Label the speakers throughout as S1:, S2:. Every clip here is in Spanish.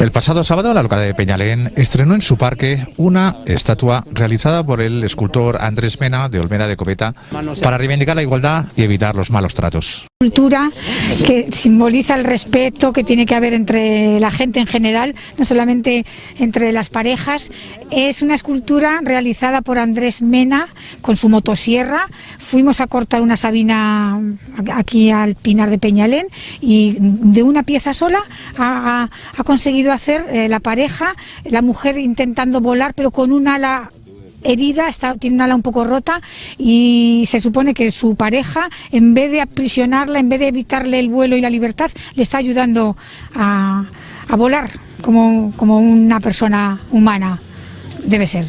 S1: El pasado sábado la localidad de Peñalén estrenó en su parque una estatua realizada por el escultor Andrés Mena de Olmeda de Coveta para reivindicar la igualdad y evitar los malos tratos.
S2: Cultura que simboliza el respeto que tiene que haber entre la gente en general, no solamente entre las parejas. Es una escultura realizada por Andrés Mena con su motosierra. Fuimos a cortar una sabina aquí al Pinar de Peñalén y de una pieza sola ha, ha conseguido hacer eh, la pareja, la mujer intentando volar pero con un ala herida, está, tiene un ala un poco rota y se supone que su pareja, en vez de aprisionarla, en vez de evitarle el vuelo y la libertad, le está ayudando a, a volar como, como una persona humana debe ser.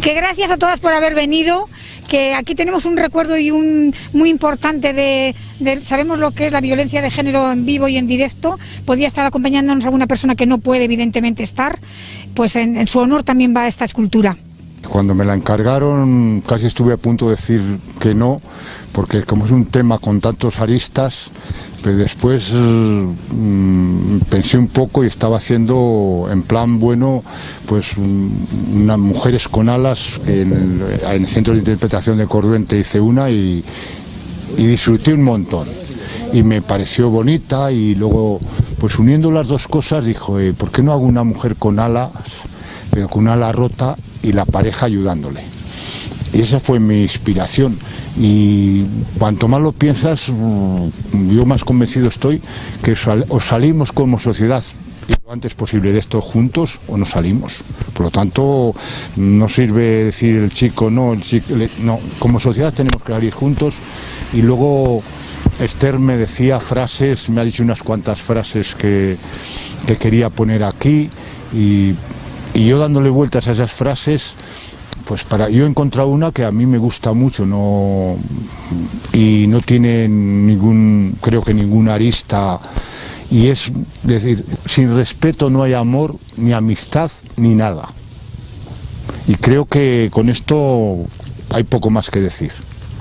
S2: Que gracias a todas por haber venido, que aquí tenemos un recuerdo y un muy importante de, sabemos lo que es la violencia de género en vivo y en directo, podía estar acompañándonos alguna persona que no puede evidentemente estar, pues en, su honor también va esta escultura.
S3: Cuando me la encargaron casi estuve a punto de decir que no, porque como es un tema con tantos aristas, pero después mm, pensé un poco y estaba haciendo en plan bueno, pues unas mujeres con alas, en el, Centro de Interpretación de Corduente hice una y, disfruté un montón. Y me pareció bonita y luego, pues uniendo las dos cosas, dijo, eh, ¿por qué no hago una mujer con alas, pero con una ala rota y la pareja ayudándole? Y esa fue mi inspiración. Y cuanto más lo piensas, mm, yo más convencido estoy que o salimos como sociedad lo antes posible de esto juntos o nos salimos. Por lo tanto, no sirve decir el chico no, el chico, no, como sociedad tenemos que salir juntos y luego Esther me decía frases, me ha dicho unas cuantas frases que, que quería poner aquí y, y yo dándole vueltas a esas frases pues para yo he encontrado una que a mí me gusta mucho no y no tiene ningún creo que ninguna arista y es decir sin respeto no hay amor ni amistad ni nada. Y creo que con esto hay poco más que decir